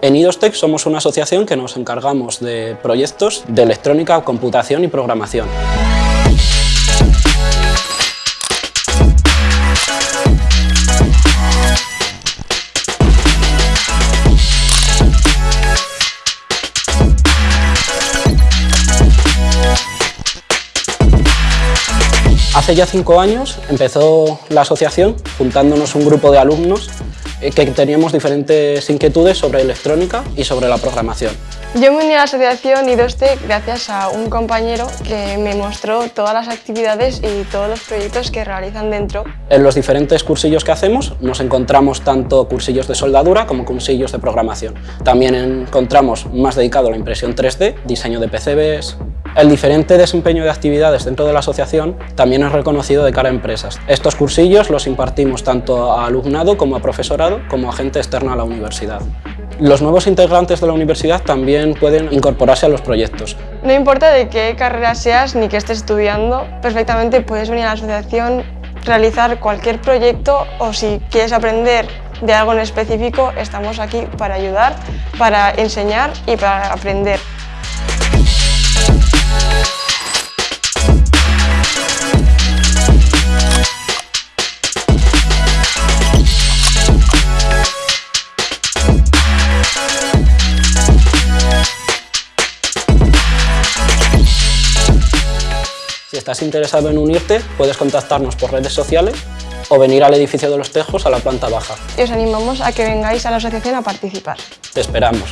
En IDOSTEC somos una asociación que nos encargamos de proyectos de electrónica, computación y programación. Hace ya cinco años empezó la asociación juntándonos un grupo de alumnos que teníamos diferentes inquietudes sobre electrónica y sobre la programación. Yo me uní a la asociación IDOSTE gracias a un compañero que me mostró todas las actividades y todos los proyectos que realizan dentro. En los diferentes cursillos que hacemos nos encontramos tanto cursillos de soldadura como cursillos de programación. También encontramos más dedicado a la impresión 3D, diseño de PCBs, el diferente desempeño de actividades dentro de la asociación también es reconocido de cara a empresas. Estos cursillos los impartimos tanto a alumnado como a profesorado como a gente externa a la universidad. Los nuevos integrantes de la universidad también pueden incorporarse a los proyectos. No importa de qué carrera seas ni qué estés estudiando, perfectamente puedes venir a la asociación, realizar cualquier proyecto o si quieres aprender de algo en específico, estamos aquí para ayudar, para enseñar y para aprender. Si estás interesado en unirte, puedes contactarnos por redes sociales o venir al edificio de los Tejos a la planta baja. Y os animamos a que vengáis a la asociación a participar. Te esperamos.